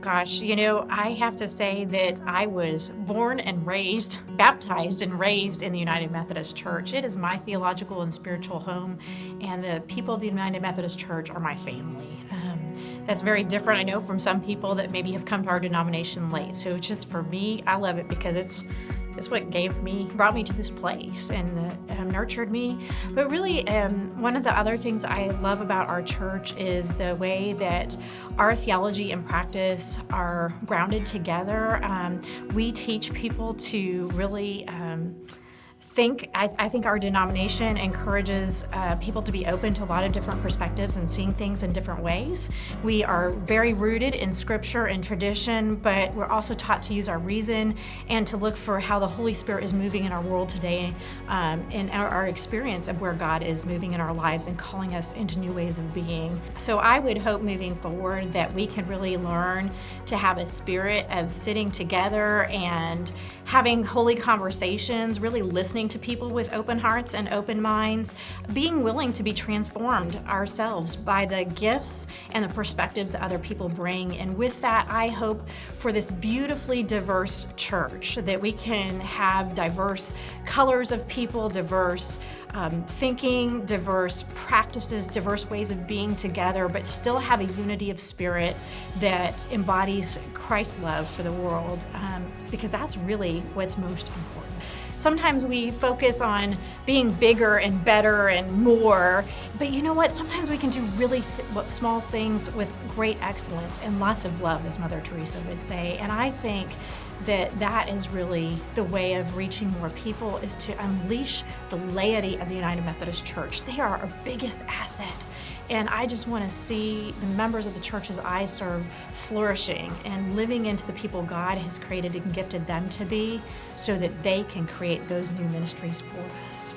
gosh, you know, I have to say that I was born and raised, baptized and raised in the United Methodist Church. It is my theological and spiritual home, and the people of the United Methodist Church are my family. Um, that's very different, I know, from some people that maybe have come to our denomination late. So just for me, I love it because it's it's what gave me, brought me to this place and uh, um, nurtured me. But really, um, one of the other things I love about our church is the way that our theology and practice are grounded together. Um, we teach people to really um, think, I, I, think our denomination encourages uh, people to be open to a lot of different perspectives and seeing things in different ways. We are very rooted in scripture and tradition, but we're also taught to use our reason and to look for how the Holy Spirit is moving in our world today um, and our, our experience of where God is moving in our lives and calling us into new ways of being. So I would hope moving forward that we can really learn to have a spirit of sitting together and having holy conversations, really listening to people with open hearts and open minds, being willing to be transformed ourselves by the gifts and the perspectives other people bring. And with that, I hope for this beautifully diverse church that we can have diverse colors of people, diverse um, thinking, diverse practices, diverse ways of being together, but still have a unity of spirit that embodies Christ's love for the world, um, because that's really what's most important. Sometimes we focus on being bigger and better and more, but you know what? Sometimes we can do really th small things with great excellence and lots of love, as Mother Teresa would say. And I think that that is really the way of reaching more people is to unleash the laity of the United Methodist Church. They are our biggest asset. And I just want to see the members of the churches I serve flourishing and living into the people God has created and gifted them to be so that they can create those new ministries for us.